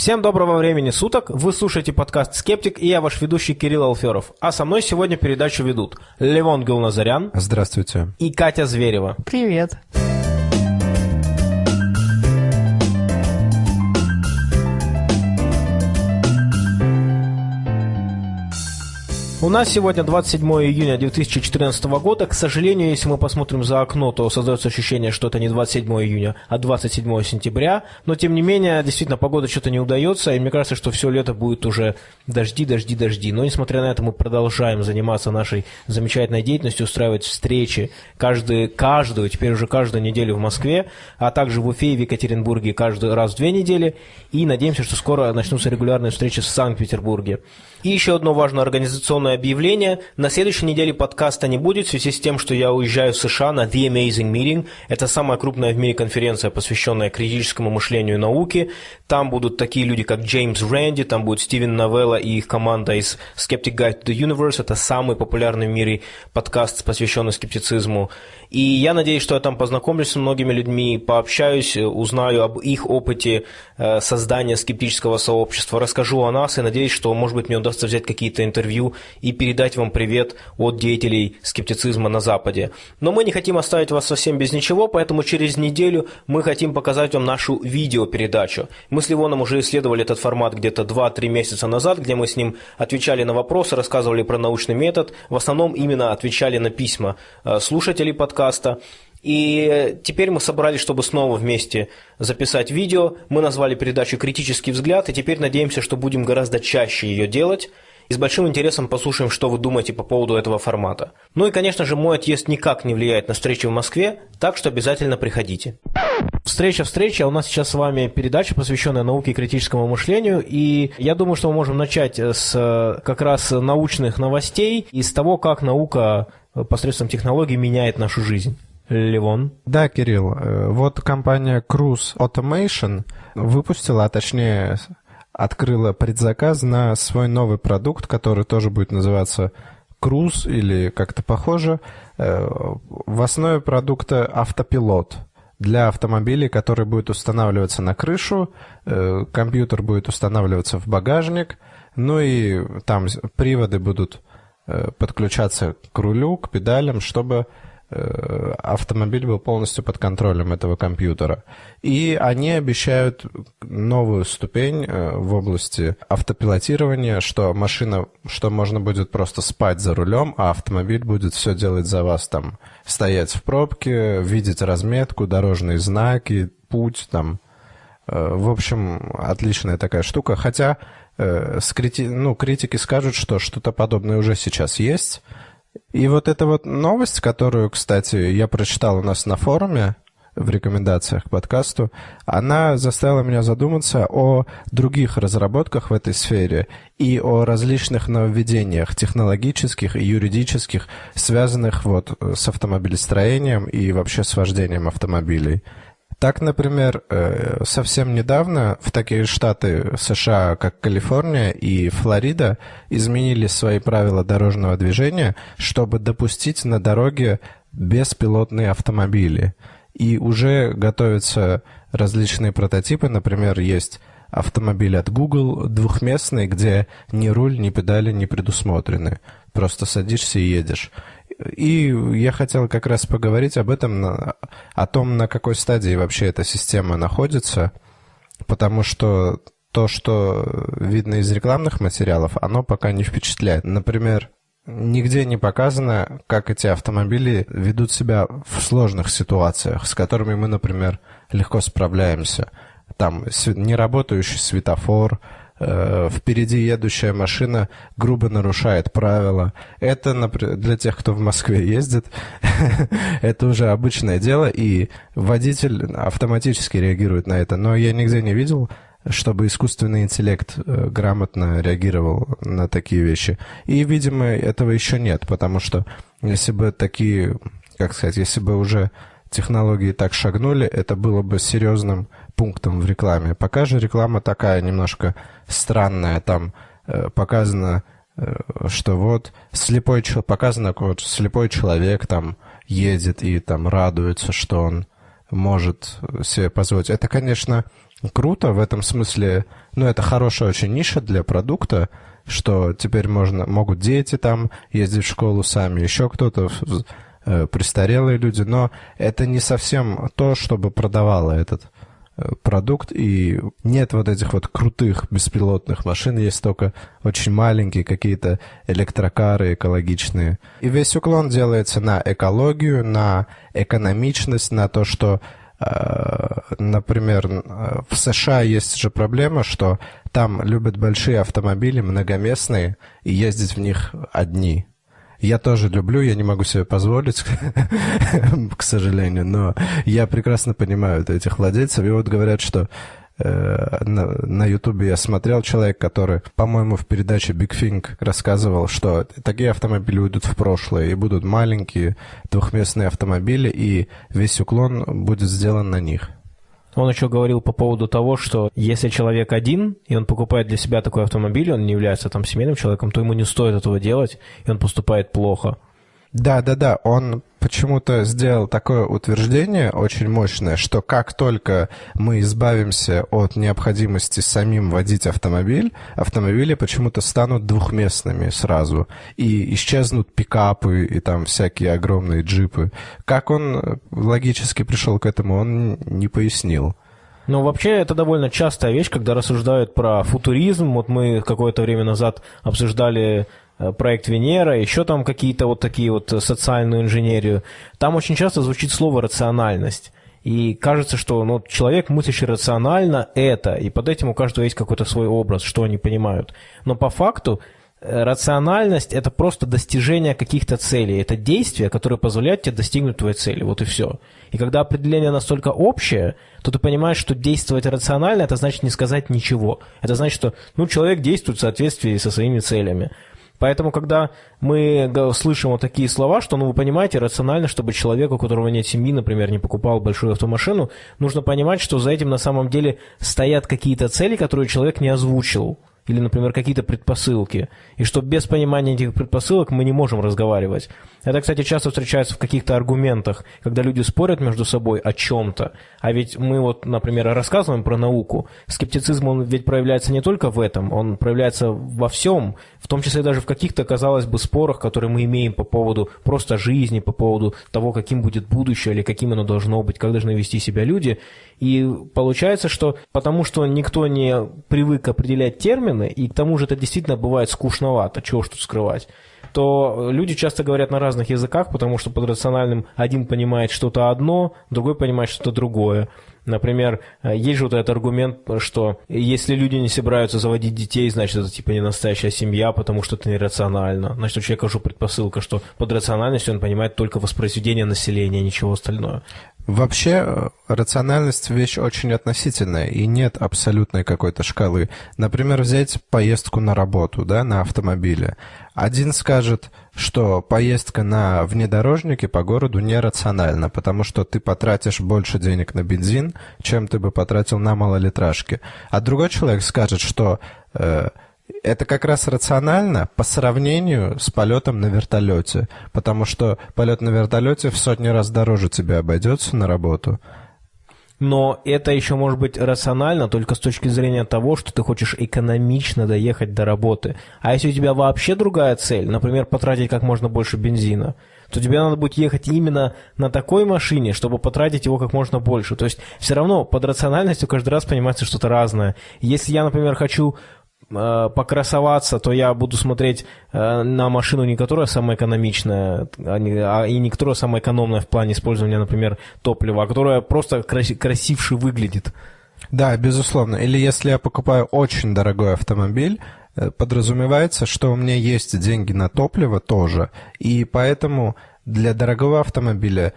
Всем доброго времени суток, вы слушаете подкаст «Скептик» и я ваш ведущий Кирилл Алферов. А со мной сегодня передачу ведут Левон Гулназарян. Здравствуйте. И Катя Зверева. Привет. У нас сегодня 27 июня 2014 года. К сожалению, если мы посмотрим за окно, то создается ощущение, что это не 27 июня, а 27 сентября. Но, тем не менее, действительно, погода что-то не удается, и мне кажется, что все лето будет уже дожди, дожди, дожди. Но, несмотря на это, мы продолжаем заниматься нашей замечательной деятельностью, устраивать встречи каждый, каждую, теперь уже каждую неделю в Москве, а также в Уфе и в Екатеринбурге каждый раз в две недели. И надеемся, что скоро начнутся регулярные встречи в Санкт-Петербурге. И еще одно важное организационное объявление. На следующей неделе подкаста не будет в связи с тем, что я уезжаю в США на The Amazing Meeting. Это самая крупная в мире конференция, посвященная критическому мышлению и науке. Там будут такие люди, как Джеймс Рэнди, там будет Стивен Новелла и их команда из Skeptic Guide to the Universe. Это самый популярный в мире подкаст, посвященный скептицизму. И я надеюсь, что я там познакомлюсь с многими людьми, пообщаюсь, узнаю об их опыте э, создания скептического сообщества, расскажу о нас и надеюсь, что, может быть, мне удастся взять какие-то интервью и передать вам привет от деятелей скептицизма на Западе. Но мы не хотим оставить вас совсем без ничего, поэтому через неделю мы хотим показать вам нашу видеопередачу. Мы с Ливоном уже исследовали этот формат где-то 2-3 месяца назад, где мы с ним отвечали на вопросы, рассказывали про научный метод, в основном именно отвечали на письма э, слушателей подкаста, подкаста. И теперь мы собрались, чтобы снова вместе записать видео. Мы назвали передачу «Критический взгляд», и теперь надеемся, что будем гораздо чаще ее делать. И с большим интересом послушаем, что вы думаете по поводу этого формата. Ну и, конечно же, мой отъезд никак не влияет на встречи в Москве, так что обязательно приходите. Встреча, встреча. У нас сейчас с вами передача, посвященная науке и критическому мышлению. И я думаю, что мы можем начать с как раз научных новостей и с того, как наука посредством технологий меняет нашу жизнь. Левон. Да, Кирилл. Э, вот компания Cruise Automation выпустила, а точнее открыла предзаказ на свой новый продукт, который тоже будет называться Cruise или как-то похоже. Э, в основе продукта автопилот для автомобилей, который будет устанавливаться на крышу, э, компьютер будет устанавливаться в багажник, ну и там приводы будут Э, подключаться к рулю, к педалям, чтобы автомобиль был полностью под контролем этого компьютера. И они обещают новую ступень э, в области автопилотирования, что машина, что можно будет просто спать за рулем, а автомобиль будет все делать за вас, там, стоять в пробке, видеть разметку, дорожные знаки, путь, там. В общем, отличная такая штука. Хотя Э, ну, критики скажут, что что-то подобное уже сейчас есть. И вот эта вот новость, которую, кстати, я прочитал у нас на форуме, в рекомендациях к подкасту, она заставила меня задуматься о других разработках в этой сфере и о различных нововведениях технологических и юридических, связанных вот с автомобилестроением и вообще с вождением автомобилей. Так, например, э, совсем недавно в такие штаты США, как Калифорния и Флорида, изменили свои правила дорожного движения, чтобы допустить на дороге беспилотные автомобили. И уже готовятся различные прототипы, например, есть автомобиль от Google двухместный, где ни руль, ни педали не предусмотрены. Просто садишься и едешь. И я хотел как раз поговорить об этом, о том, на какой стадии вообще эта система находится, потому что то, что видно из рекламных материалов, оно пока не впечатляет. Например, нигде не показано, как эти автомобили ведут себя в сложных ситуациях, с которыми мы, например, легко справляемся. Там неработающий светофор, впереди едущая машина грубо нарушает правила. Это для тех, кто в Москве ездит, это уже обычное дело, и водитель автоматически реагирует на это. Но я нигде не видел, чтобы искусственный интеллект э, грамотно реагировал на такие вещи. И, видимо, этого еще нет, потому что если бы такие, как сказать, если бы уже технологии так шагнули, это было бы серьезным пунктом в рекламе. Пока же реклама такая немножко странная. Там э, показано, э, что вот слепой показано, вот слепой человек там едет и там радуется, что он может себе позволить. Это, конечно, круто в этом смысле. Ну, это хорошая очень ниша для продукта, что теперь можно, могут дети там ездить в школу сами, еще кто-то, э, престарелые люди, но это не совсем то, чтобы продавало этот э, продукт, и нет вот этих вот крутых беспилотных машин, есть только очень маленькие какие-то электрокары экологичные. И весь уклон делается на экологию, на экономичность, на то, что Э, например, в США есть же проблема, что там любят большие автомобили, многоместные, и ездить в них одни. Я тоже люблю, я не могу себе позволить, к сожалению, но я прекрасно понимаю этих владельцев. И вот говорят, что Э, на Ютубе я смотрел человек, который, по-моему, в передаче Big Thing рассказывал, что такие автомобили уйдут в прошлое, и будут маленькие двухместные автомобили, и весь уклон будет сделан на них. Он еще говорил по поводу того, что если человек один, и он покупает для себя такой автомобиль, он не является там семейным человеком, то ему не стоит этого делать, и он поступает плохо. Да, да, да. Он почему-то сделал такое утверждение очень мощное, что как только мы избавимся от необходимости самим водить автомобиль, автомобили почему-то станут двухместными сразу. И исчезнут пикапы и там всякие огромные джипы. Как он логически пришел к этому, он не пояснил. Ну, вообще, это довольно частая вещь, когда рассуждают про футуризм. Вот мы какое-то время назад обсуждали Э, проект Венера, еще там какие-то вот такие вот э, социальную инженерию, там очень часто звучит слово «рациональность». И кажется, что ну, человек, мыслящий рационально, это, и под этим у каждого есть какой-то свой образ, что они понимают. Но по факту э, рациональность – это просто достижение каких-то целей, это действие, которое позволяет тебе достигнуть твоей цели, вот и все. И когда определение настолько общее, то ты понимаешь, что действовать рационально – это значит не сказать ничего. Это значит, что ну, человек действует в соответствии со своими целями. Поэтому, когда мы слышим вот такие слова, что, ну, вы понимаете, рационально, чтобы человек, у которого нет семьи, например, не покупал большую автомашину, нужно понимать, что за этим на самом деле стоят какие-то цели, которые человек не озвучил или, например, какие-то предпосылки, и что без понимания этих предпосылок мы не можем разговаривать. Это, кстати, часто встречается в каких-то аргументах, когда люди спорят между собой о чем-то. А ведь мы вот, например, рассказываем про науку. Скептицизм, он ведь проявляется не только в этом, он проявляется во всем, в том числе даже в каких-то, казалось бы, спорах, которые мы имеем по поводу просто жизни, по поводу того, каким будет будущее или каким оно должно быть, как должны вести себя люди. И получается, что потому что никто не привык определять термины, и к тому же это действительно бывает скучновато, чего тут скрывать, то люди часто говорят на разных языках, потому что под рациональным один понимает что-то одно, другой понимает что-то другое. Например, есть же вот этот аргумент, что если люди не собираются заводить детей, значит, это типа не настоящая семья, потому что это нерационально. Значит, у человека уже предпосылка, что под рациональностью он понимает только воспроизведение населения, ничего остального. Вообще, э, рациональность вещь очень относительная, и нет абсолютной какой-то шкалы. Например, взять поездку на работу, да, на автомобиле. Один скажет, что поездка на внедорожнике по городу нерациональна, потому что ты потратишь больше денег на бензин, чем ты бы потратил на малолитражке. А другой человек скажет, что э, это как раз рационально по сравнению с полетом на вертолете, потому что полет на вертолете в сотни раз дороже тебе обойдется на работу. Но это еще может быть рационально только с точки зрения того, что ты хочешь экономично доехать до работы. А если у тебя вообще другая цель, например, потратить как можно больше бензина, то тебе надо будет ехать именно на такой машине, чтобы потратить его как можно больше. То есть все равно под рациональностью каждый раз понимается что-то разное. Если я, например, хочу покрасоваться, то я буду смотреть э, на машину, не которая самая экономичная, а, а и не которая самая экономная в плане использования, например, топлива, а которая просто краси, красивше выглядит. Да, безусловно. Или если я покупаю очень дорогой автомобиль, э, подразумевается, что у меня есть деньги на топливо тоже, и поэтому для дорогого автомобиля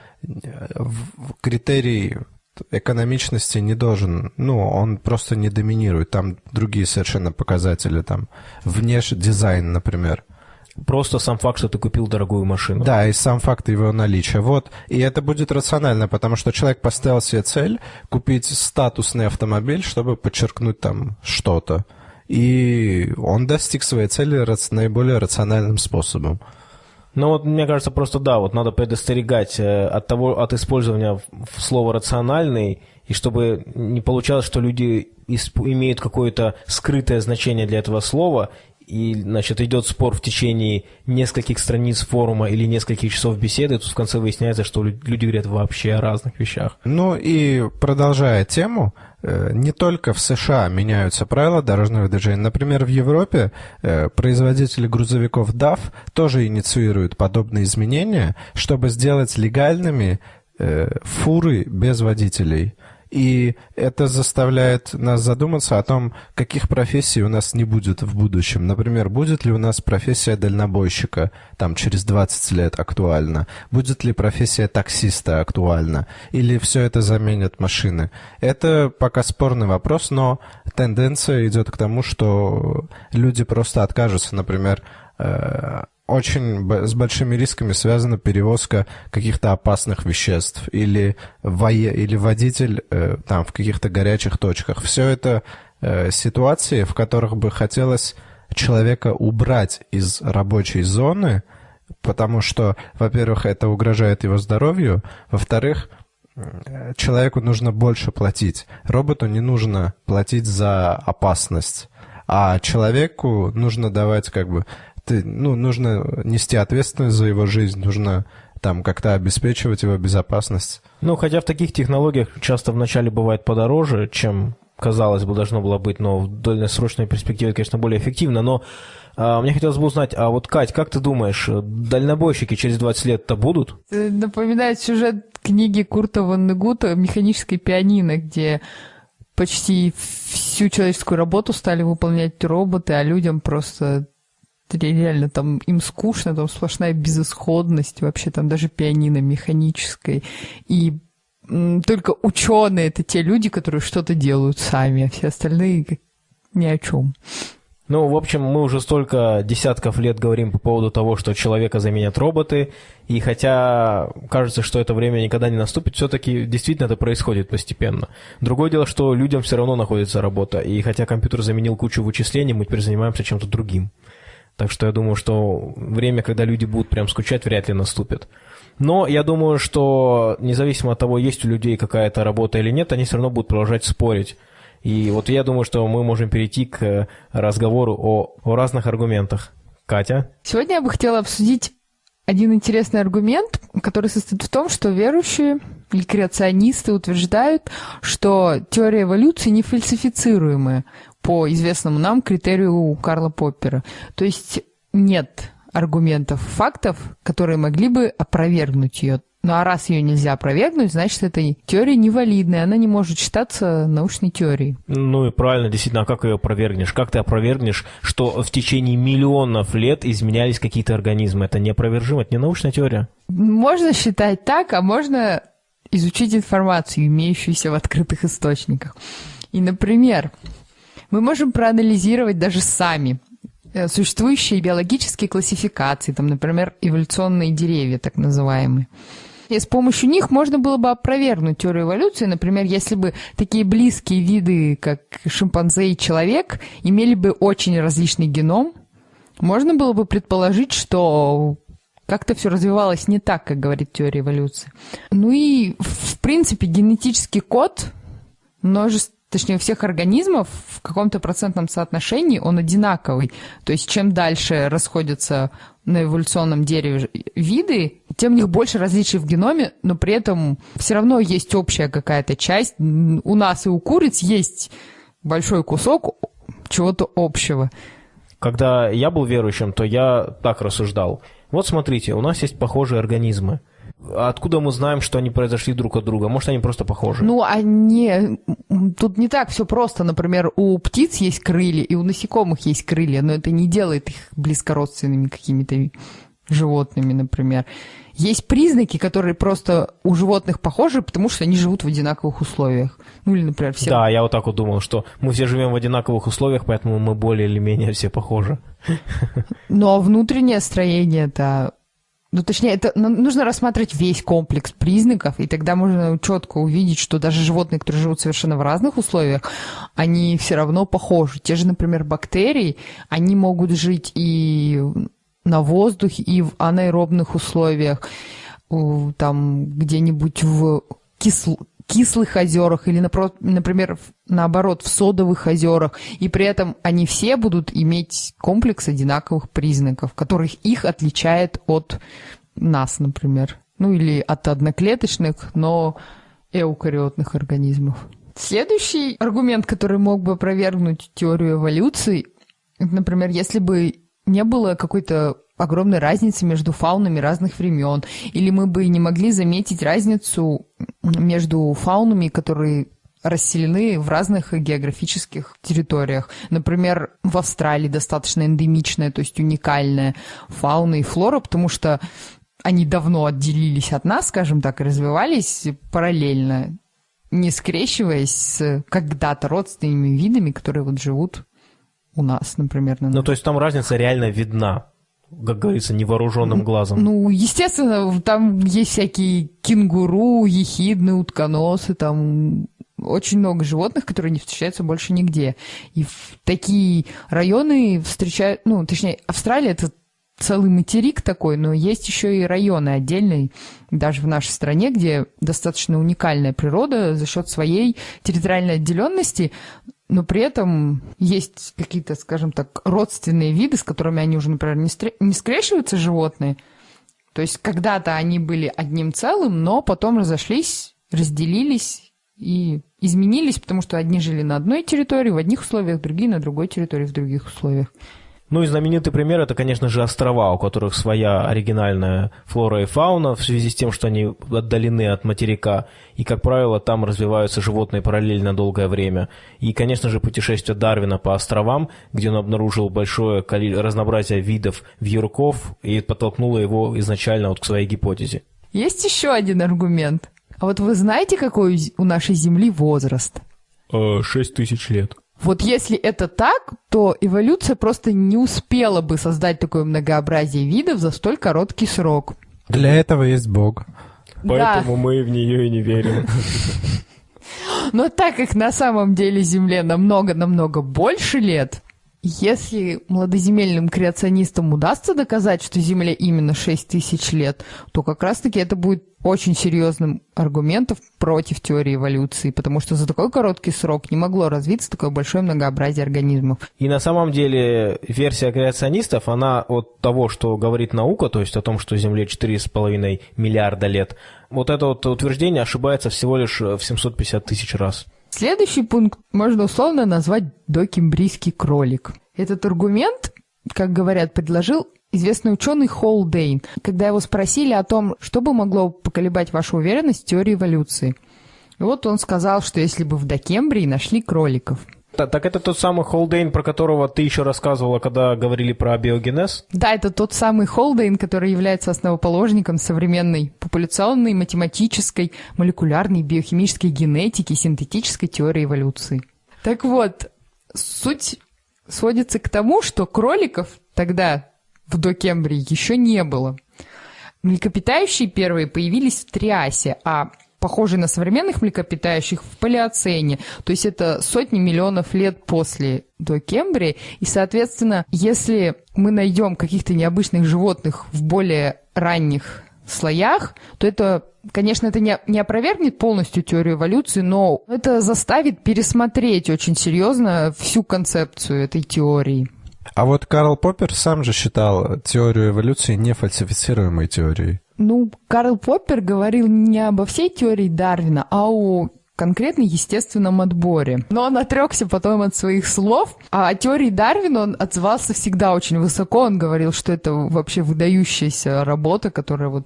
критерий экономичности не должен, ну, он просто не доминирует. Там другие совершенно показатели, там, внешний дизайн, например. Просто сам факт, что ты купил дорогую машину. Да, и сам факт его наличия. Вот. И это будет рационально, потому что человек поставил себе цель купить статусный автомобиль, чтобы подчеркнуть там что-то. И он достиг своей цели наиболее рациональным способом. Ну вот, мне кажется, просто да, вот надо предостерегать э, от того, от использования слова «рациональный» и чтобы не получалось, что люди имеют какое-то скрытое значение для этого слова, и, значит, идет спор в течение нескольких страниц форума или нескольких часов беседы, тут в конце выясняется, что люди говорят вообще о разных вещах. Ну и продолжая тему, не только в США меняются правила дорожного движения. Например, в Европе э, производители грузовиков DAF тоже инициируют подобные изменения, чтобы сделать легальными э, фуры без водителей. И это заставляет нас задуматься о том, каких профессий у нас не будет в будущем. Например, будет ли у нас профессия дальнобойщика там через 20 лет актуальна? Будет ли профессия таксиста актуальна? Или все это заменят машины? Это пока спорный вопрос, но тенденция идет к тому, что люди просто откажутся, например, э, очень с большими рисками связана перевозка каких-то опасных веществ или, вое, или водитель э, там в каких-то горячих точках. Все это э, ситуации, в которых бы хотелось человека убрать из рабочей зоны, потому что, во-первых, это угрожает его здоровью, во-вторых, человеку нужно больше платить. Роботу не нужно платить за опасность, а человеку нужно давать как бы ты, ну, нужно нести ответственность за его жизнь, нужно там как-то обеспечивать его безопасность. Ну, хотя в таких технологиях часто вначале бывает подороже, чем казалось бы, должно было быть, но в дальносрочной перспективе, конечно, более эффективно. Но а, мне хотелось бы узнать, а вот, Кать, как ты думаешь, дальнобойщики через 20 лет-то будут? Напоминает сюжет книги Курта Ваннегута «Механическое пианино», где почти всю человеческую работу стали выполнять роботы, а людям просто реально там им скучно, там сплошная безысходность, вообще там даже пианино механическое. И только ученые это те люди, которые что-то делают сами, а все остальные ни о чем. Ну, в общем, мы уже столько десятков лет говорим по поводу того, что человека заменят роботы, и хотя кажется, что это время никогда не наступит, все-таки действительно это происходит постепенно. Другое дело, что людям все равно находится работа, и хотя компьютер заменил кучу вычислений, мы теперь занимаемся чем-то другим. Так что я думаю, что время, когда люди будут прям скучать, вряд ли наступит. Но я думаю, что независимо от того, есть у людей какая-то работа или нет, они все равно будут продолжать спорить. И вот я думаю, что мы можем перейти к разговору о, о разных аргументах. Катя? Сегодня я бы хотела обсудить один интересный аргумент, который состоит в том, что верующие или креационисты утверждают, что теория эволюции не фальсифицируемая по известному нам критерию Карла Поппера. То есть нет аргументов, фактов, которые могли бы опровергнуть ее. Ну а раз ее нельзя опровергнуть, значит, эта теория невалидная, она не может считаться научной теорией. Ну и правильно, действительно, а как ее опровергнешь? Как ты опровергнешь, что в течение миллионов лет изменялись какие-то организмы? Это неопровержимо, это не научная теория. Можно считать так, а можно изучить информацию, имеющуюся в открытых источниках. И, например, мы можем проанализировать даже сами э, существующие биологические классификации, там, например, эволюционные деревья, так называемые. И с помощью них можно было бы опровергнуть теорию эволюции. Например, если бы такие близкие виды, как шимпанзе и человек, имели бы очень различный геном, можно было бы предположить, что как-то все развивалось не так, как говорит теория эволюции. Ну и, в принципе, генетический код множество точнее, у всех организмов в каком-то процентном соотношении он одинаковый. То есть чем дальше расходятся на эволюционном дереве виды, тем у них больше различий в геноме, но при этом все равно есть общая какая-то часть. У нас и у куриц есть большой кусок чего-то общего. Когда я был верующим, то я так рассуждал. Вот смотрите, у нас есть похожие организмы – Откуда мы знаем, что они произошли друг от друга? Может, они просто похожи? Ну, они... Тут не так все просто. Например, у птиц есть крылья, и у насекомых есть крылья, но это не делает их близкородственными какими-то животными, например. Есть признаки, которые просто у животных похожи, потому что они живут в одинаковых условиях. Ну или, например, все... Да, я вот так вот думал, что мы все живем в одинаковых условиях, поэтому мы более или менее все похожи. Ну а внутреннее строение это ну, точнее, это ну, нужно рассматривать весь комплекс признаков, и тогда можно четко увидеть, что даже животные, которые живут совершенно в разных условиях, они все равно похожи. Те же, например, бактерии, они могут жить и на воздухе, и в анаэробных условиях, там где-нибудь в кисло... кислых озерах или, например, наоборот, в содовых озерах, и при этом они все будут иметь комплекс одинаковых признаков, которых их отличает от нас, например. Ну или от одноклеточных, но эукариотных организмов. Следующий аргумент, который мог бы опровергнуть теорию эволюции, например, если бы не было какой-то огромной разницы между фаунами разных времен, или мы бы не могли заметить разницу между фаунами, которые расселены в разных географических территориях. Например, в Австралии достаточно эндемичная, то есть уникальная фауна и флора, потому что они давно отделились от нас, скажем так, и развивались параллельно, не скрещиваясь с когда-то родственными видами, которые вот живут у нас, например. На ну, то есть там разница реально видна, как говорится, невооруженным глазом. Ну, естественно, там есть всякие кенгуру, ехидны, утконосы, там очень много животных, которые не встречаются больше нигде. И в такие районы встречают, ну, точнее, Австралия это целый материк такой, но есть еще и районы отдельные, даже в нашей стране, где достаточно уникальная природа за счет своей территориальной отделенности, но при этом есть какие-то, скажем так, родственные виды, с которыми они уже, например, не, стр... не скрещиваются животные. То есть когда-то они были одним целым, но потом разошлись, разделились и изменились, потому что одни жили на одной территории в одних условиях, другие на другой территории в других условиях. Ну и знаменитый пример это, конечно же, острова, у которых своя оригинальная флора и фауна в связи с тем, что они отдалены от материка, и, как правило, там развиваются животные параллельно долгое время. И, конечно же, путешествие Дарвина по островам, где он обнаружил большое разнообразие видов вьюрков и подтолкнуло его изначально вот к своей гипотезе. Есть еще один аргумент. А вот вы знаете, какой у нашей Земли возраст? Э, шесть тысяч лет. Вот если это так, то эволюция просто не успела бы создать такое многообразие видов за столь короткий срок. Для этого есть Бог. Поэтому да. мы в нее и не верим. Но так как на самом деле Земле намного-намного больше лет, если молодоземельным креационистам удастся доказать, что Земле именно 6 тысяч лет, то как раз-таки это будет очень серьезным аргументом против теории эволюции, потому что за такой короткий срок не могло развиться такое большое многообразие организмов. И на самом деле версия креационистов, она от того, что говорит наука, то есть о том, что Земле 4,5 миллиарда лет, вот это вот утверждение ошибается всего лишь в 750 тысяч раз. Следующий пункт можно условно назвать докембрийский кролик. Этот аргумент, как говорят, предложил известный ученый Холдейн, когда его спросили о том, что бы могло поколебать вашу уверенность в теории эволюции. И вот он сказал, что если бы в Докембрии нашли кроликов – так, так это тот самый Холдейн, про которого ты еще рассказывала, когда говорили про биогенез? Да, это тот самый Холдейн, который является основоположником современной популяционной, математической, молекулярной, биохимической генетики, синтетической теории эволюции. Так вот, суть сводится к тому, что кроликов тогда в докембрии еще не было. Млекопитающие первые появились в Триасе, а похожие на современных млекопитающих в палеоцене. То есть это сотни миллионов лет после до Кембрии. И, соответственно, если мы найдем каких-то необычных животных в более ранних слоях, то это, конечно, это не, не опровергнет полностью теорию эволюции, но это заставит пересмотреть очень серьезно всю концепцию этой теории. А вот Карл Поппер сам же считал теорию эволюции нефальсифицируемой теорией. Ну, Карл Поппер говорил не обо всей теории Дарвина, а о конкретно естественном отборе. Но он отрекся потом от своих слов, а о теории Дарвина он отзывался всегда очень высоко. Он говорил, что это вообще выдающаяся работа, которая вот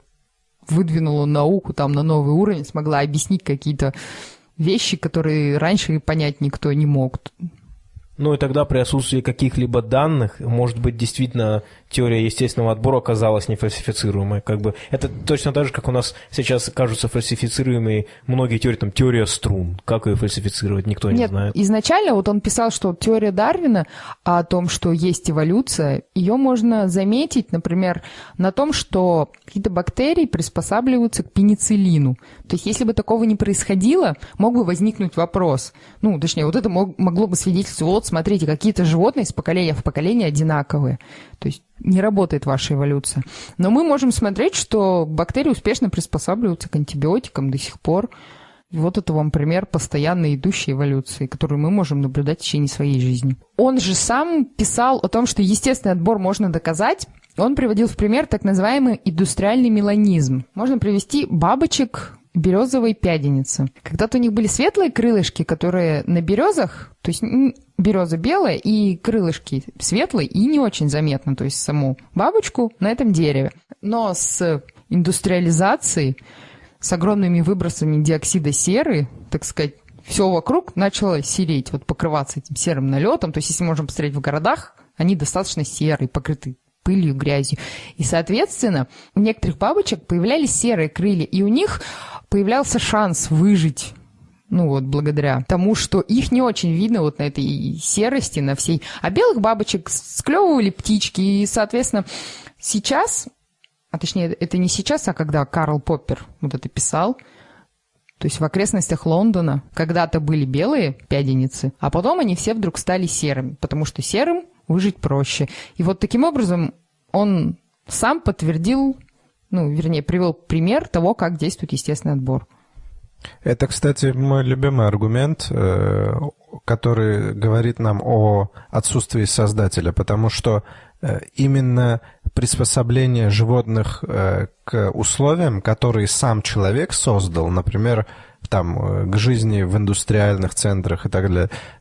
выдвинула науку там на новый уровень, смогла объяснить какие-то вещи, которые раньше понять никто не мог. Ну и тогда при отсутствии каких-либо данных, может быть, действительно теория естественного отбора оказалась нефальсифицируемой. Как бы это точно так же, как у нас сейчас кажутся фальсифицируемые многие теории, там теория струн. Как ее фальсифицировать, никто Нет, не знает. Изначально вот он писал, что теория Дарвина о том, что есть эволюция, ее можно заметить, например, на том, что какие-то бактерии приспосабливаются к пенициллину. То есть если бы такого не происходило, мог бы возникнуть вопрос. Ну, точнее, вот это мог, могло бы свидетельствовать, вот смотрите, какие-то животные с поколения в поколение одинаковые. То есть не работает ваша эволюция. Но мы можем смотреть, что бактерии успешно приспосабливаются к антибиотикам до сих пор. Вот это вам пример постоянно идущей эволюции, которую мы можем наблюдать в течение своей жизни. Он же сам писал о том, что естественный отбор можно доказать. Он приводил в пример так называемый индустриальный меланизм. Можно привести бабочек березовой пяденицы. Когда-то у них были светлые крылышки, которые на березах, то есть береза белая и крылышки светлые и не очень заметно, то есть саму бабочку на этом дереве. Но с индустриализацией с огромными выбросами диоксида серы, так сказать, все вокруг начало сереть, вот покрываться этим серым налетом. То есть, если можем посмотреть в городах, они достаточно серые, покрыты пылью, грязью. И, соответственно, у некоторых бабочек появлялись серые крылья, и у них появлялся шанс выжить ну вот, благодаря тому, что их не очень видно вот на этой серости, на всей. А белых бабочек склевывали птички, и, соответственно, сейчас а точнее, это не сейчас, а когда Карл Поппер вот это писал, то есть в окрестностях Лондона когда-то были белые пяденицы, а потом они все вдруг стали серыми, потому что серым выжить проще. И вот таким образом он сам подтвердил, ну, вернее, привел пример того, как действует естественный отбор. Это, кстати, мой любимый аргумент, э, который говорит нам о отсутствии создателя, потому что э, именно приспособление животных э, к условиям, которые сам человек создал, например, там, к жизни в индустриальных центрах и так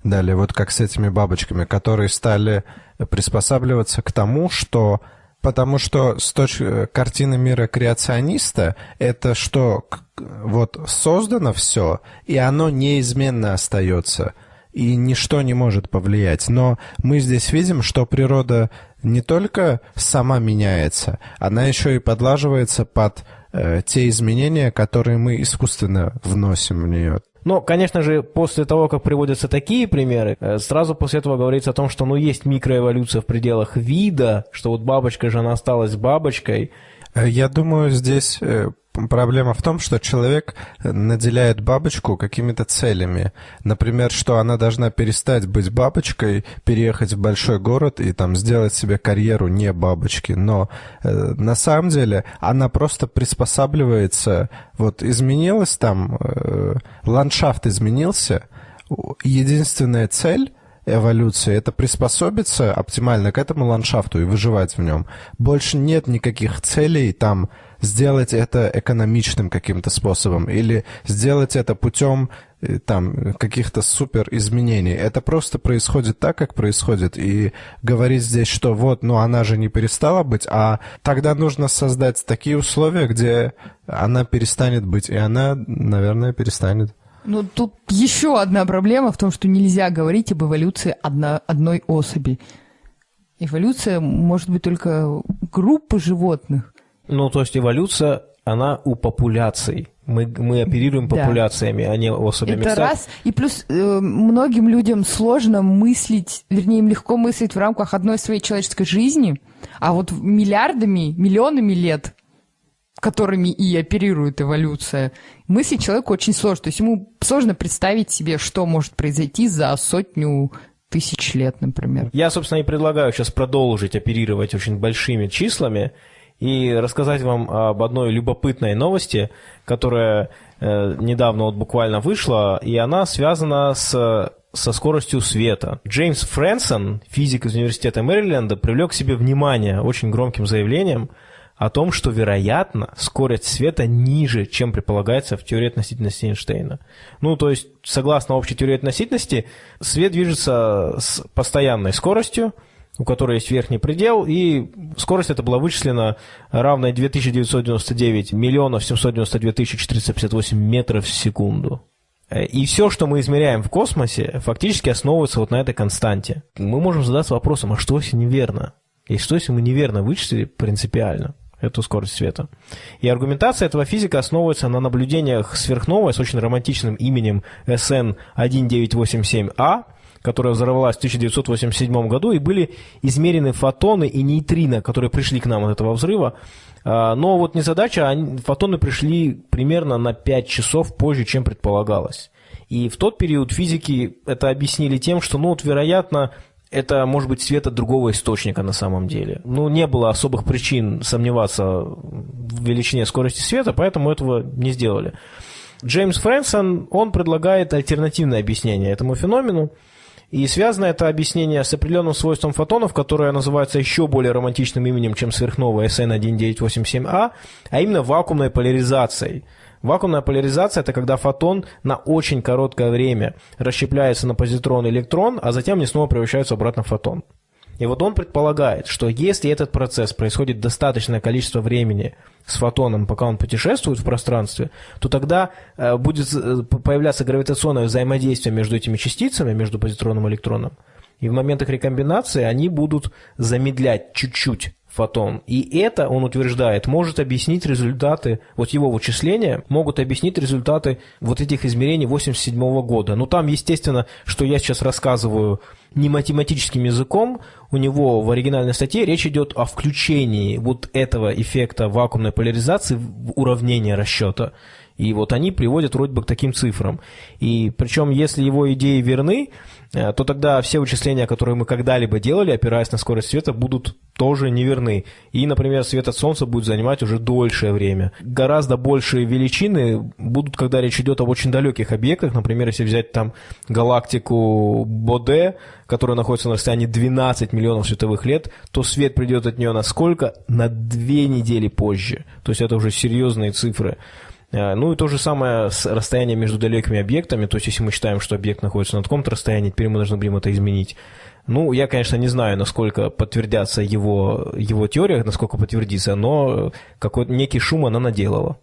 далее, вот как с этими бабочками, которые стали приспосабливаться к тому, что потому что с точки э, картины мира креациониста это что вот создано все, и оно неизменно остается, и ничто не может повлиять. Но мы здесь видим, что природа не только сама меняется, она еще и подлаживается под э, те изменения, которые мы искусственно вносим в нее. Но, конечно же, после того, как приводятся такие примеры, э, сразу после этого говорится о том, что ну, есть микроэволюция в пределах вида, что вот бабочка же она осталась бабочкой. Э, я думаю, здесь э, проблема в том, что человек наделяет бабочку какими-то целями. Например, что она должна перестать быть бабочкой, переехать в большой город и там сделать себе карьеру не бабочки. Но э, на самом деле она просто приспосабливается. Вот изменилась там, э, ландшафт изменился. Единственная цель эволюции, это приспособиться оптимально к этому ландшафту и выживать в нем. Больше нет никаких целей там сделать это экономичным каким-то способом или сделать это путем э, там каких-то супер изменений. Это просто происходит так, как происходит. И говорить здесь, что вот, ну она же не перестала быть, а тогда нужно создать такие условия, где она перестанет быть. И она, наверное, перестанет. Ну, тут еще одна проблема в том, что нельзя говорить об эволюции одно, одной особи. Эволюция может быть только группы животных. Ну, то есть эволюция, она у популяций. Мы, мы оперируем популяциями, да. а не особями. Это раз. И плюс э, многим людям сложно мыслить, вернее, им легко мыслить в рамках одной своей человеческой жизни, а вот миллиардами, миллионами лет, которыми и оперирует эволюция, мыслить человеку очень сложно. То есть ему сложно представить себе, что может произойти за сотню тысяч лет, например. Я, собственно, и предлагаю сейчас продолжить оперировать очень большими числами, и рассказать вам об одной любопытной новости, которая э, недавно вот буквально вышла, и она связана с со скоростью света. Джеймс Фрэнсон, физик из университета Мэриленда, привлек к себе внимание очень громким заявлением о том, что, вероятно, скорость света ниже, чем предполагается в теории относительности Эйнштейна. Ну, то есть, согласно общей теории относительности, свет движется с постоянной скоростью, у которой есть верхний предел, и скорость эта была вычислена равной 2999 миллионов 792 тысячи 458 метров в секунду. И все, что мы измеряем в космосе, фактически основывается вот на этой константе. Мы можем задаться вопросом, а что если неверно? И что если мы неверно вычислили принципиально эту скорость света? И аргументация этого физика основывается на наблюдениях сверхновой с очень романтичным именем SN 1987A, которая взорвалась в 1987 году, и были измерены фотоны и нейтрино, которые пришли к нам от этого взрыва. А, но вот незадача, они, фотоны пришли примерно на 5 часов позже, чем предполагалось. И в тот период физики это объяснили тем, что, ну вот, вероятно, это может быть свет от другого источника на самом деле. Ну, не было особых причин сомневаться в величине скорости света, поэтому этого не сделали. Джеймс Фрэнсон, он предлагает альтернативное объяснение этому феномену. И связано это объяснение с определенным свойством фотонов, которое называется еще более романтичным именем, чем сверхновая SN1987A, а именно вакуумной поляризацией. Вакуумная поляризация – это когда фотон на очень короткое время расщепляется на позитрон и электрон, а затем они снова превращаются обратно в фотон. И вот он предполагает, что если этот процесс происходит достаточное количество времени с фотоном, пока он путешествует в пространстве, то тогда э, будет э, появляться гравитационное взаимодействие между этими частицами, между позитроном и электроном. И в моментах рекомбинации они будут замедлять чуть-чуть фотон. И это, он утверждает, может объяснить результаты, вот его вычисления могут объяснить результаты вот этих измерений 87 года. Ну там, естественно, что я сейчас рассказываю не математическим языком, у него в оригинальной статье речь идет о включении вот этого эффекта вакуумной поляризации в уравнение расчета. И вот они приводят вроде бы к таким цифрам. И причем, если его идеи верны, то тогда все вычисления, которые мы когда-либо делали, опираясь на скорость света, будут тоже неверны. И, например, свет от Солнца будет занимать уже дольшее время. Гораздо большие величины будут, когда речь идет об очень далеких объектах. Например, если взять там галактику Боде, которая находится на расстоянии 12 миллионов световых лет, то свет придет от нее на сколько? На две недели позже. То есть это уже серьезные цифры. Э, ну и то же самое с расстоянием между далекими объектами, то есть если мы считаем, что объект находится на таком-то расстоянии, теперь мы должны будем это изменить. Ну, я, конечно, не знаю, насколько подтвердятся его, его теория, насколько подтвердится, но какой-то некий шум она наделала.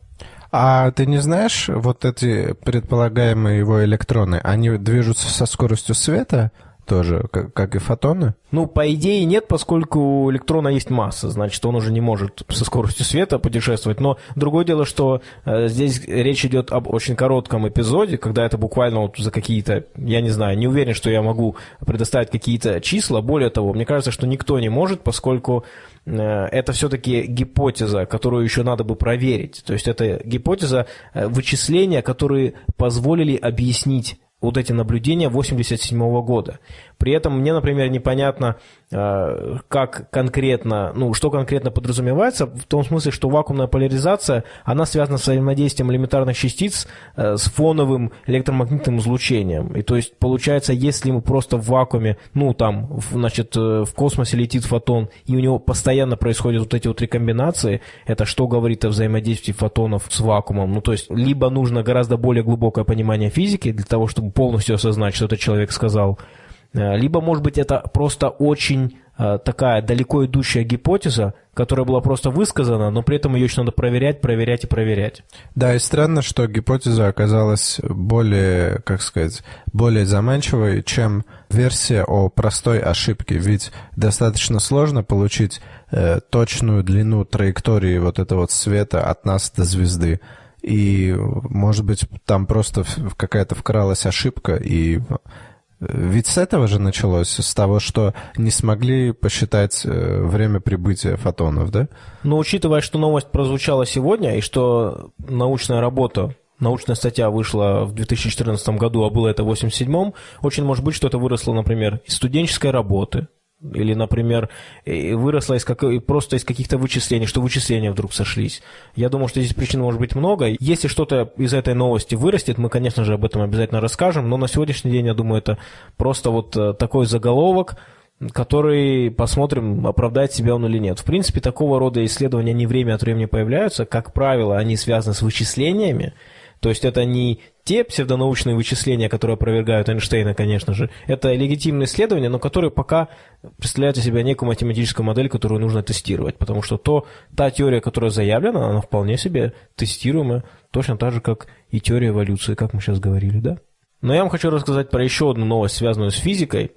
А ты не знаешь, вот эти предполагаемые его электроны, они движутся со скоростью света? Тоже, как, как и фотоны? Ну, по идее нет, поскольку у электрона есть масса, значит, он уже не может со скоростью света путешествовать. Но другое дело, что э, здесь речь идет об очень коротком эпизоде, когда это буквально вот за какие-то, я не знаю, не уверен, что я могу предоставить какие-то числа. Более того, мне кажется, что никто не может, поскольку э, это все-таки гипотеза, которую еще надо бы проверить. То есть это гипотеза э, вычисления, которые позволили объяснить вот эти наблюдения 87 года. При этом мне, например, непонятно, э, как конкретно, ну, что конкретно подразумевается, в том смысле, что вакуумная поляризация, она связана с взаимодействием элементарных частиц э, с фоновым электромагнитным излучением. И то есть, получается, если мы просто в вакууме, ну, там, значит, э, в космосе летит фотон, и у него постоянно происходят вот эти вот рекомбинации, это что говорит о взаимодействии фотонов с вакуумом? Ну, то есть, либо нужно гораздо более глубокое понимание физики для того, чтобы полностью осознать, что этот человек сказал, либо, может быть, это просто очень э, такая далеко идущая гипотеза, которая была просто высказана, но при этом ее еще надо проверять, проверять и проверять. Да, и странно, что гипотеза оказалась более, как сказать, более заманчивой, чем версия о простой ошибке. Ведь достаточно сложно получить э, точную длину траектории вот этого вот света от нас до звезды. И, может быть, там просто какая-то вкралась ошибка, и ведь с этого же началось, с того, что не смогли посчитать э, время прибытия фотонов, да? Но учитывая, что новость прозвучала сегодня, и что научная работа научная статья вышла в 2014 году, а было это в 1987, очень может быть, что это выросло, например, из студенческой работы, или, например, выросла из как... просто из каких-то вычислений, что вычисления вдруг сошлись. Я думаю, что здесь причин может быть много. Если что-то из этой новости вырастет, мы, конечно же, об этом обязательно расскажем, но на сегодняшний день, я думаю, это просто вот э, такой заголовок, который, посмотрим, оправдает себя он или нет. В принципе, такого рода исследования, они время от времени появляются. Как правило, они связаны с вычислениями, то есть это не те псевдонаучные вычисления, которые опровергают Эйнштейна, конечно же. Это легитимные исследования, но которые пока представляют из себя некую математическую модель, которую нужно тестировать. Потому что то, та теория, которая заявлена, она вполне себе тестируемая, точно так же, как и теория эволюции, как мы сейчас говорили, да? Но я вам хочу рассказать про еще одну новость, связанную с физикой.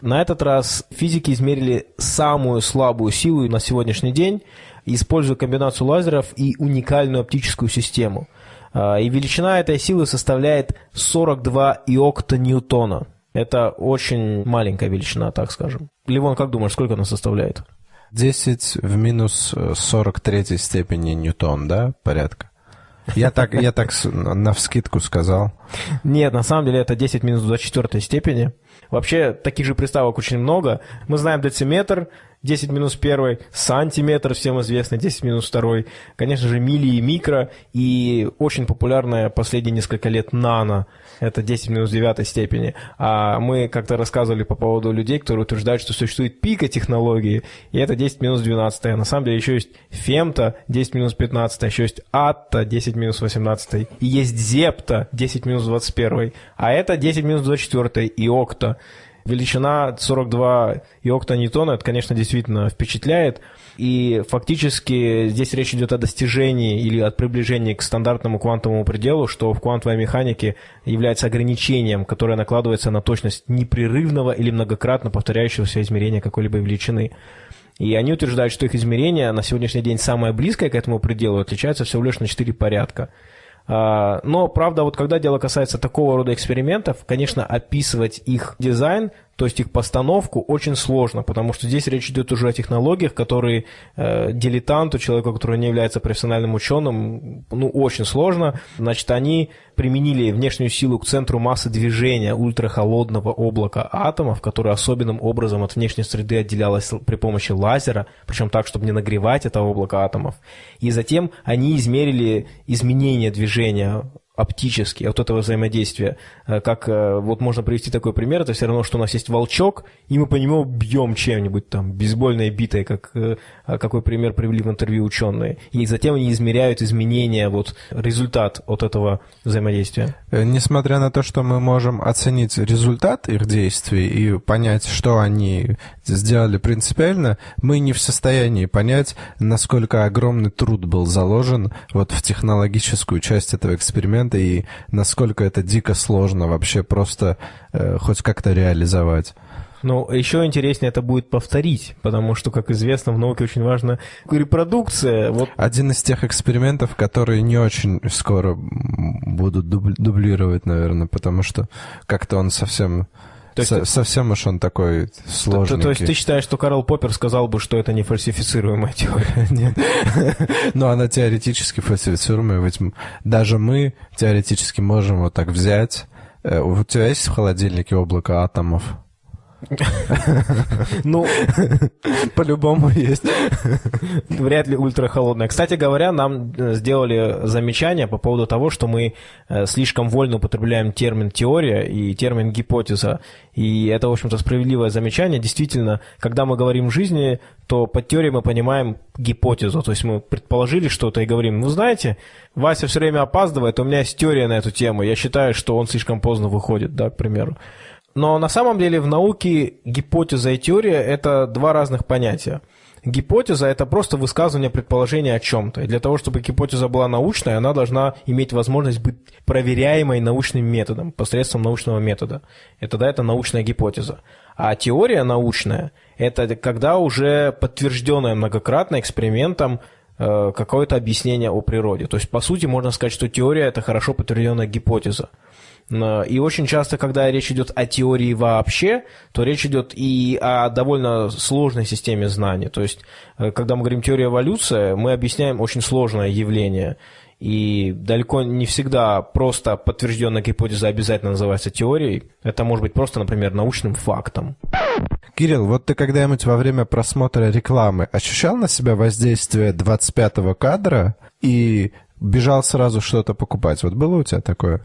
На этот раз физики измерили самую слабую силу на сегодняшний день, используя комбинацию лазеров и уникальную оптическую систему – и величина этой силы составляет 42 иокта ньютона. Это очень маленькая величина, так скажем. Ливон, как думаешь, сколько она составляет? 10 в минус 43 степени ньютон, да, порядка? Я так, я так на вскидку сказал. Нет, на самом деле это 10 минус 24 степени. Вообще, таких же приставок очень много. Мы знаем дециметр, 10 минус 1, сантиметр, всем известный, 10 минус 2, конечно же, мили и микро, и очень популярная последние несколько лет нано, это 10 минус 9 степени. А мы как-то рассказывали по поводу людей, которые утверждают, что существует пика технологии, и это 10 минус 12. А на самом деле еще есть фемта 10 минус 15, еще есть атта 10 минус 18, и есть зепта 10 минус 21, а это 10 минус 24 и окта. Величина 42 иоктоньютона, это, конечно, действительно впечатляет. И фактически здесь речь идет о достижении или от приближении к стандартному квантовому пределу, что в квантовой механике является ограничением, которое накладывается на точность непрерывного или многократно повторяющегося измерения какой-либо величины. И они утверждают, что их измерение на сегодняшний день самое близкое к этому пределу отличается всего лишь на 4 порядка. А, но, правда, вот когда дело касается такого рода экспериментов, конечно, описывать их дизайн то есть их постановку очень сложно, потому что здесь речь идет уже о технологиях, которые э, дилетанту, человеку, который не является профессиональным ученым, ну, очень сложно. Значит, они применили внешнюю силу к центру массы движения ультрахолодного облака атомов, которое особенным образом от внешней среды отделялось при помощи лазера, причем так, чтобы не нагревать это облако атомов. И затем они измерили изменение движения оптически от этого взаимодействия. Э, как э, вот можно привести такой пример, это все равно, что у нас есть волчок, и мы по нему бьем чем-нибудь там, бейсбольной битой, как э, какой пример привели в интервью ученые. И затем они измеряют изменения, вот результат от этого взаимодействия. Несмотря на то, что мы можем оценить результат их действий и понять, что они сделали принципиально, мы не в состоянии понять, насколько огромный труд был заложен вот в технологическую часть этого эксперимента, инструмента и насколько это дико сложно вообще просто э, хоть как-то реализовать. Но еще интереснее это будет повторить, потому что, как известно, в науке очень важна репродукция. Вот. Один из тех экспериментов, которые не очень скоро будут дублировать, наверное, потому что как-то он совсем то есть, Со совсем уж он такой сложный. То, то есть ты считаешь, что Карл Поппер сказал бы, что это не фальсифицируемая теория? Нет. Но она теоретически фальсифицируемая, ведь даже мы теоретически можем вот так взять. Э, у тебя есть в холодильнике облако атомов? Ну, по-любому есть. Вряд ли ультрахолодная. Кстати говоря, нам э, сделали замечание по поводу того, что мы э, слишком вольно употребляем термин теория и термин гипотеза. И это, в общем-то, справедливое замечание. Действительно, когда мы говорим жизни, то под теорией мы понимаем гипотезу. То есть мы предположили что-то и говорим, ну, знаете, Вася все время опаздывает, у меня есть теория на эту тему. Я считаю, что он слишком поздно выходит, да, к примеру. Но на самом деле в науке гипотеза и теория – это два разных понятия. Гипотеза – это просто высказывание предположения о чем-то. Для того, чтобы гипотеза была научной, она должна иметь возможность быть проверяемой научным методом, посредством научного метода. Это, да, это научная гипотеза. А теория научная – это когда уже подтвержденная многократно экспериментом э, какое-то объяснение о природе. То есть, по сути, можно сказать, что теория – это хорошо подтвержденная гипотеза. И очень часто, когда речь идет о теории вообще, то речь идет и о довольно сложной системе знаний. То есть, э, когда мы говорим теория эволюции, мы объясняем очень сложное явление. И далеко не всегда просто подтвержденная гипотеза обязательно называется теорией. Это может быть просто, например, научным фактом. Кирилл, вот ты когда-нибудь во время просмотра рекламы ощущал на себя воздействие 25-го кадра и бежал сразу что-то покупать? Вот было у тебя такое?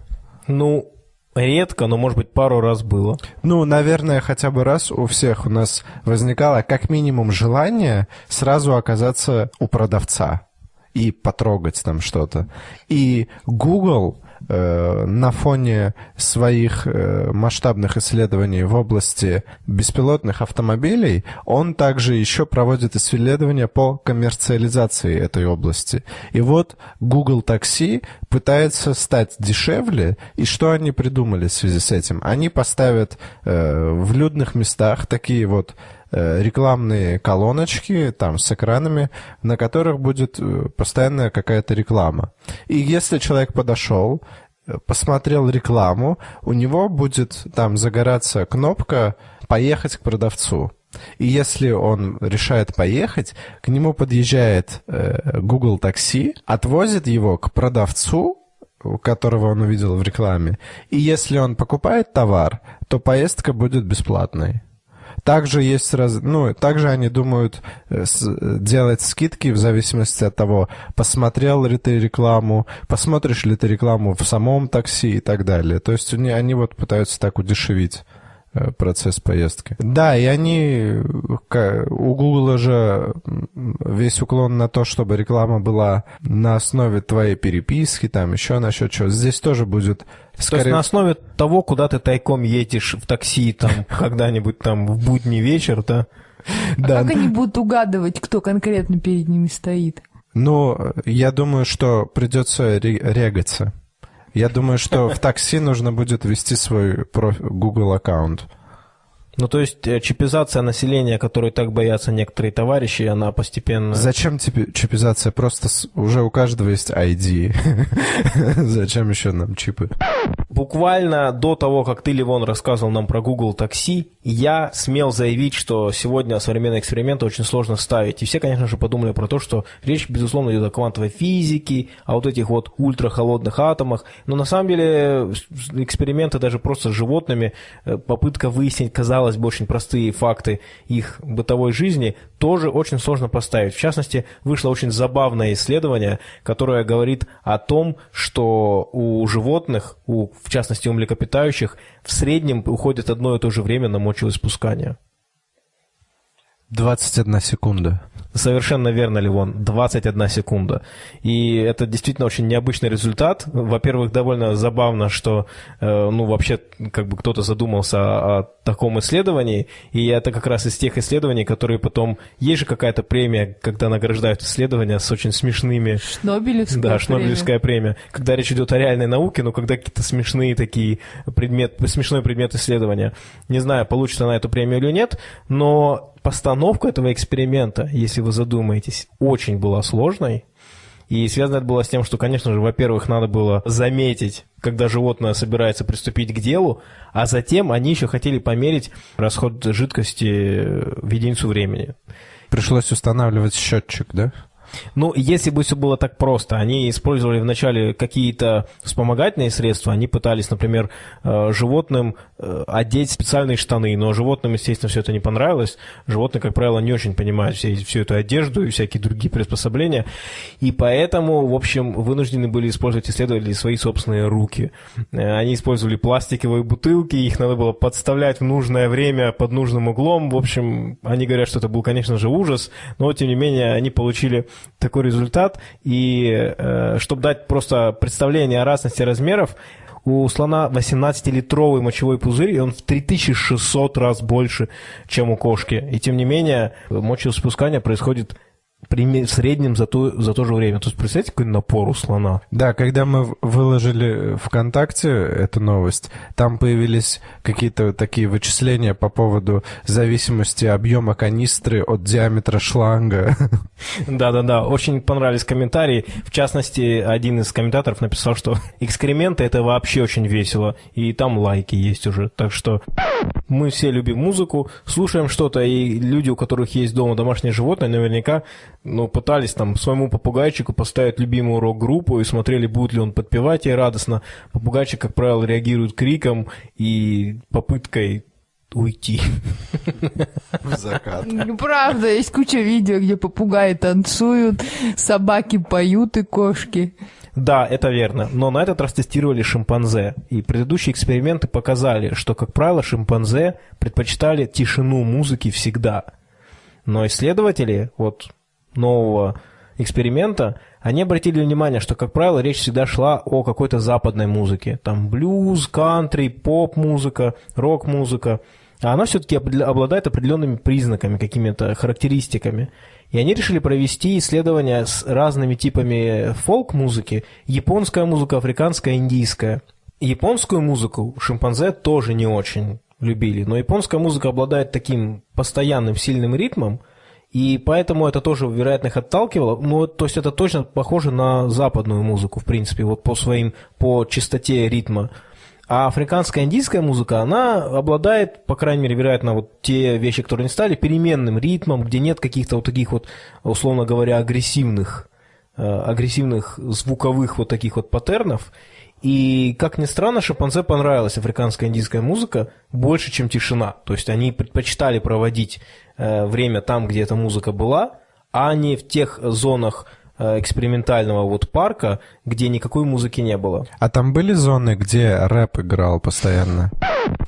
Ну, редко, но, может быть, пару раз было. Ну, наверное, хотя бы раз у всех у нас возникало как минимум желание сразу оказаться у продавца и потрогать там что-то. И Google на фоне своих э, масштабных исследований в области беспилотных автомобилей, он также еще проводит исследования по коммерциализации этой области. И вот Google Taxi пытается стать дешевле, и что они придумали в связи с этим? Они поставят э, в людных местах такие вот рекламные колоночки там с экранами, на которых будет постоянная какая-то реклама. И если человек подошел, посмотрел рекламу, у него будет там загораться кнопка «Поехать к продавцу». И если он решает поехать, к нему подъезжает э, Google такси, отвозит его к продавцу, которого он увидел в рекламе. И если он покупает товар, то поездка будет бесплатной. Также есть раз, ну, также они думают э, делать скидки в зависимости от того, посмотрел ли ты рекламу, посмотришь ли ты рекламу в самом такси и так далее. То есть они, они вот пытаются так удешевить Э, процесс поездки. Да, и они, у Google же весь уклон на то, чтобы реклама была на основе твоей переписки, там еще насчет чего. Здесь тоже будет Скорее... То есть на основе того, куда ты тайком едешь в такси там когда-нибудь там в будний вечер, да? А да. как они будут угадывать, кто конкретно перед ними стоит? Ну, я думаю, что придется регаться. Я думаю, что в такси нужно будет ввести свой Google аккаунт. Ну, то есть э, чипизация населения, которой так боятся некоторые товарищи, она постепенно... Зачем тебе чипизация? Просто уже у каждого есть ID. Зачем еще нам чипы? Буквально до того, как ты, Ливон, рассказывал нам про Google такси, я смел заявить, что сегодня современные эксперименты очень сложно ставить. И все, конечно же, подумали про то, что речь, безусловно, идет о квантовой физике, о вот этих вот ультрахолодных атомах. Но на самом деле эксперименты даже просто с животными, э, попытка выяснить, казалось казалось бы, очень простые факты их бытовой жизни, тоже очень сложно поставить. В частности, вышло очень забавное исследование, которое говорит о том, что у животных, у, в частности у млекопитающих, в среднем уходит одно и то же время на мочеиспускание. 21 секунда. Совершенно верно, Ливон. 21 секунда. И это действительно очень необычный результат. Во-первых, довольно забавно, что э, ну, вообще как бы кто-то задумался о, о таком исследовании. И это как раз из тех исследований, которые потом... Есть же какая-то премия, когда награждают исследования с очень смешными... Шнобелевская Да, Шнобелевская премия. премия. Когда речь идет о реальной науке, но когда какие-то смешные такие предмет, смешной предмет исследования. Не знаю, получится на эту премию или нет, но постановка этого эксперимента, если вы задумаетесь, очень была сложной. И связано это было с тем, что, конечно же, во-первых, надо было заметить, когда животное собирается приступить к делу, а затем они еще хотели померить расход жидкости в единицу времени. Пришлось устанавливать счетчик, да? Ну, если бы все было так просто, они использовали вначале какие-то вспомогательные средства, они пытались, например, э, животным э, одеть специальные штаны, но животным, естественно, все это не понравилось. Животные, как правило, не очень понимают все, всю эту одежду и всякие другие приспособления, и поэтому, в общем, вынуждены были использовать исследователи свои собственные руки. Э, они использовали пластиковые бутылки, их надо было подставлять в нужное время под нужным углом. В общем, они говорят, что это был, конечно же, ужас, но, тем не менее, они получили такой результат. И э, чтобы дать просто представление о разности размеров, у слона 18-литровый мочевой пузырь, и он в 3600 раз больше, чем у кошки. И тем не менее, мочеиспускание происходит в среднем за то, за то же время. То есть, представьте, какой напор у слона. Да, когда мы выложили ВКонтакте эту новость, там появились какие-то такие вычисления по поводу зависимости объема канистры от диаметра шланга. Да-да-да, очень понравились комментарии. В частности, один из комментаторов написал, что экскременты — это вообще очень весело, и там лайки есть уже. Так что мы все любим музыку, слушаем что-то, и люди, у которых есть дома домашние животные, наверняка ну, пытались там своему попугайчику поставить любимую рок-группу и смотрели, будет ли он подпевать ей радостно. Попугайчик, как правило, реагирует криком и попыткой уйти. В закат. Правда, есть куча видео, где попугаи танцуют, собаки поют и кошки. Да, это верно. Но на этот раз тестировали шимпанзе. И предыдущие эксперименты показали, что, как правило, шимпанзе предпочитали тишину музыки всегда. Но исследователи, вот нового эксперимента, они обратили внимание, что, как правило, речь всегда шла о какой-то западной музыке. Там блюз, кантри, поп-музыка, рок-музыка. А она все-таки обладает определенными признаками, какими-то характеристиками. И они решили провести исследования с разными типами фолк-музыки. Японская музыка, африканская, индийская. Японскую музыку шимпанзе тоже не очень любили. Но японская музыка обладает таким постоянным сильным ритмом, и поэтому это тоже, вероятно, их отталкивало. Ну, то есть это точно похоже на западную музыку, в принципе, вот по своим, по частоте ритма. А африканская индийская музыка, она обладает, по крайней мере, вероятно, вот те вещи, которые не стали, переменным ритмом, где нет каких-то вот таких вот, условно говоря, агрессивных агрессивных звуковых вот таких вот паттернов. И, как ни странно, шимпанзе понравилась африканская индийская музыка больше, чем тишина. То есть они предпочитали проводить время там, где эта музыка была, а не в тех зонах Э, экспериментального вот парка, где никакой музыки не было. А там были зоны, где рэп играл постоянно?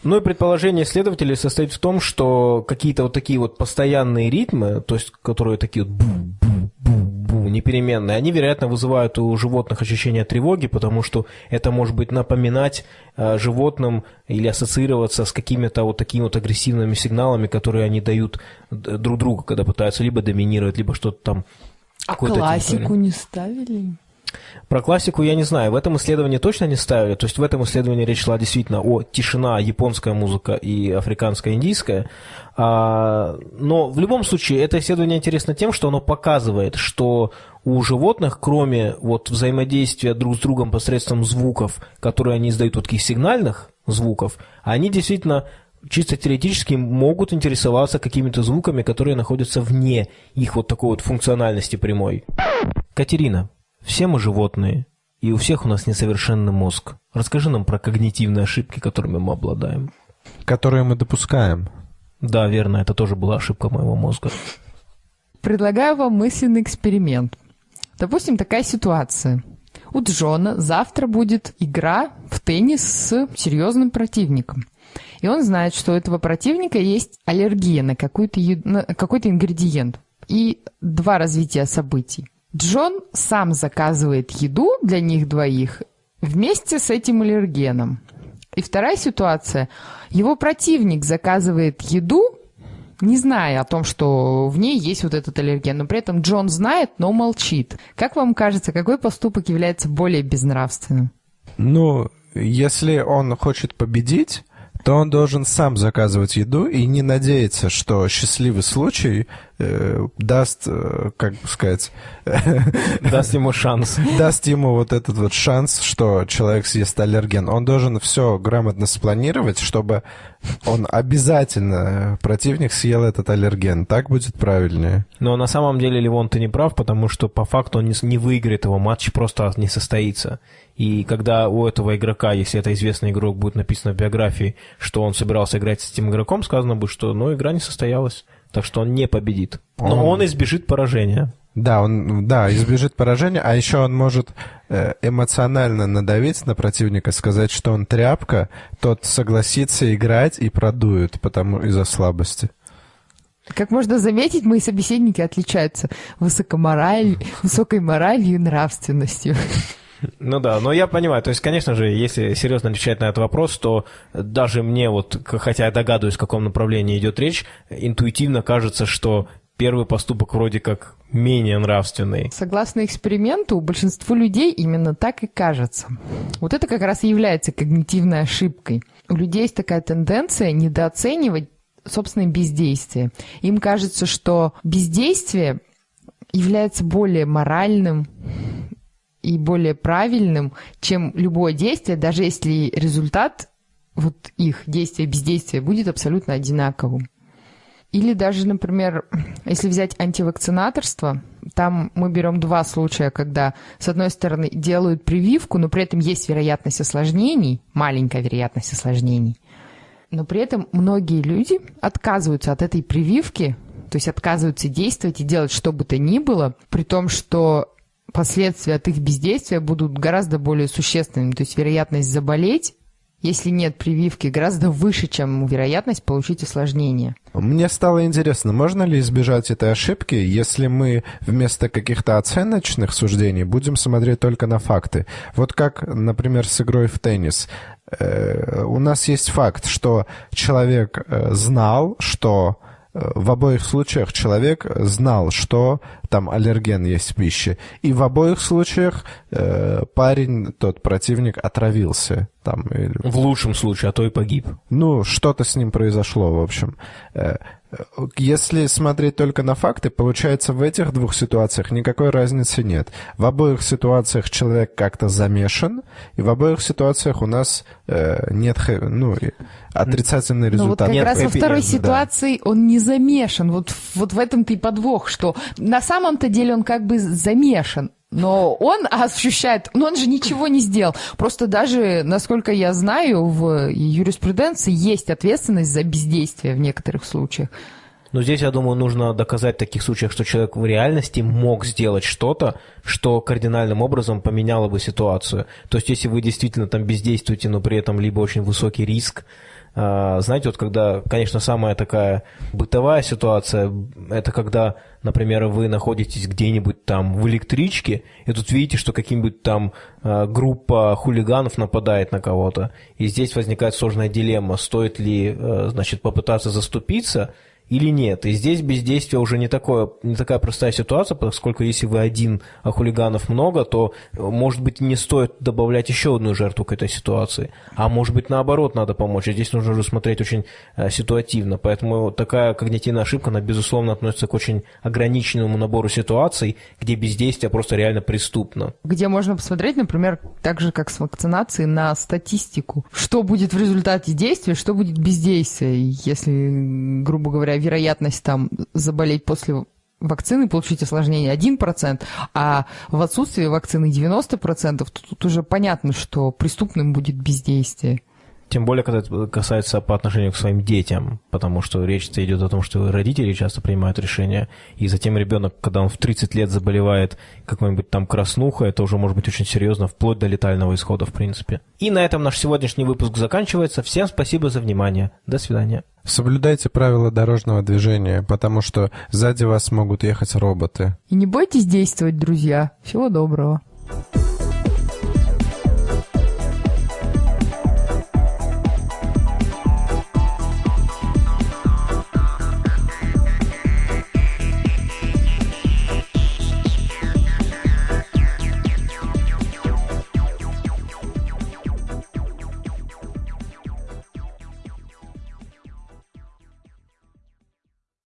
Ну и предположение исследователей состоит в том, что какие-то вот такие вот постоянные ритмы, то есть которые такие вот бу-бу-бу-бу, непеременные, они, вероятно, вызывают у животных ощущение тревоги, потому что это может быть напоминать э, животным или ассоциироваться с какими-то вот такими вот агрессивными сигналами, которые они дают друг другу, когда пытаются либо доминировать, либо что-то там а классику не ставили? Про классику я не знаю. В этом исследовании точно не ставили. То есть в этом исследовании речь шла действительно о тишина, японская музыка и африканская, индийская. А, но в любом случае это исследование интересно тем, что оно показывает, что у животных, кроме вот взаимодействия друг с другом посредством звуков, которые они издают, вот таких сигнальных звуков, они действительно чисто теоретически могут интересоваться какими-то звуками, которые находятся вне их вот такой вот функциональности прямой. Катерина, все мы животные, и у всех у нас несовершенный мозг. Расскажи нам про когнитивные ошибки, которыми мы обладаем. Которые мы допускаем. Да, верно, это тоже была ошибка моего мозга. Предлагаю вам мысленный эксперимент. Допустим, такая ситуация. У Джона завтра будет игра в теннис с серьезным противником – и он знает, что у этого противника есть аллергия на, какой-то, на какой-то ингредиент. И два развития событий. Джон сам заказывает еду для них двоих вместе с этим аллергеном. И вторая ситуация. Его противник заказывает еду, не зная о том, что в ней есть вот этот аллерген. Но при этом Джон знает, но молчит. Как вам кажется, какой поступок является более безнравственным? Ну, если он хочет победить, то он должен сам заказывать еду и не надеяться, что счастливый случай э, даст, э, как бы сказать... Даст ему шанс. Даст ему вот этот вот шанс, что человек съест аллерген. Он должен все грамотно спланировать, чтобы он обязательно, противник, съел этот аллерген. Так будет правильнее. Но на самом деле, Ливон, ты не прав, потому что по факту он не, не выиграет его, матч просто не состоится. И когда у этого игрока, если это известный игрок, будет написано в биографии, что он собирался играть с этим игроком, сказано будет, что ну, игра не состоялась. Так что он не победит. Но он, он избежит поражения. Да, он да, избежит поражения, а еще он может э, эмоционально надавить на противника, сказать, что он тряпка, тот согласится играть и продует, потому из-за слабости. Как можно заметить, мои собеседники отличаются высокомораль... высокой моралью и нравственностью. Ну да, но я понимаю, то есть, конечно же, если серьезно отвечать на этот вопрос, то даже мне вот, хотя я догадываюсь, в каком направлении идет речь, интуитивно кажется, что первый поступок вроде как менее нравственный. Согласно эксперименту, большинству людей именно так и кажется. Вот это как раз и является когнитивной ошибкой. У людей есть такая тенденция недооценивать собственное бездействие. Им кажется, что бездействие является более моральным, и более правильным, чем любое действие, даже если результат вот их действия, бездействия будет абсолютно одинаковым. Или даже, например, если взять антивакцинаторство, там мы берем два случая, когда, с одной стороны, делают прививку, но при этом есть вероятность осложнений, маленькая вероятность осложнений, но при этом многие люди отказываются от этой прививки, то есть отказываются действовать и делать что бы то ни было, при том, что последствия от их бездействия будут гораздо более существенными. То есть вероятность заболеть, если нет прививки, гораздо выше, чем вероятность получить осложнение. Мне стало интересно, можно ли избежать этой ошибки, если мы вместо каких-то оценочных суждений будем смотреть только на факты? Вот как, например, с игрой в теннис. Э, у нас есть факт, что человек э, знал, что в обоих случаях человек знал, что там аллерген есть в пище. И в обоих случаях э, парень, тот противник, отравился. Там, или... В лучшем случае, а то и погиб. Ну, что-то с ним произошло, в общем. Если смотреть только на факты, получается, в этих двух ситуациях никакой разницы нет. В обоих ситуациях человек как-то замешан, и в обоих ситуациях у нас э, нет ну, отрицательный результат. Ну, вот как нет раз во второй ситуации да. он не замешан. Вот, вот в этом-то и подвох, что на самом-то деле он как бы замешан. Но он ощущает, но он же ничего не сделал. Просто даже, насколько я знаю, в юриспруденции есть ответственность за бездействие в некоторых случаях. Но здесь, я думаю, нужно доказать в таких случаях, что человек в реальности мог сделать что-то, что кардинальным образом поменяло бы ситуацию. То есть, если вы действительно там бездействуете, но при этом либо очень высокий риск, а, знаете, вот когда, конечно, самая такая бытовая ситуация, это когда, например, вы находитесь где-нибудь там в электричке, и тут видите, что каким-нибудь там а, группа хулиганов нападает на кого-то, и здесь возникает сложная дилемма, стоит ли, а, значит, попытаться заступиться – или нет. И здесь бездействие уже не, такое, не такая простая ситуация, поскольку если вы один, а хулиганов много, то, может быть, не стоит добавлять еще одну жертву к этой ситуации. А может быть, наоборот, надо помочь. И здесь нужно уже смотреть очень э, ситуативно. Поэтому такая когнитивная ошибка, она, безусловно, относится к очень ограниченному набору ситуаций, где бездействие просто реально преступно. Где можно посмотреть, например, так же, как с вакцинацией, на статистику. Что будет в результате действия, что будет бездействия. Если, грубо говоря, вероятность там заболеть после вакцины, получить осложнение 1%, а в отсутствии вакцины 90%, то тут уже понятно, что преступным будет бездействие. Тем более, когда это касается по отношению к своим детям, потому что речь идет о том, что родители часто принимают решения, и затем ребенок, когда он в 30 лет заболевает какой-нибудь там краснухой, это уже может быть очень серьезно, вплоть до летального исхода, в принципе. И на этом наш сегодняшний выпуск заканчивается. Всем спасибо за внимание. До свидания. Соблюдайте правила дорожного движения, потому что сзади вас могут ехать роботы. И не бойтесь действовать, друзья. Всего доброго.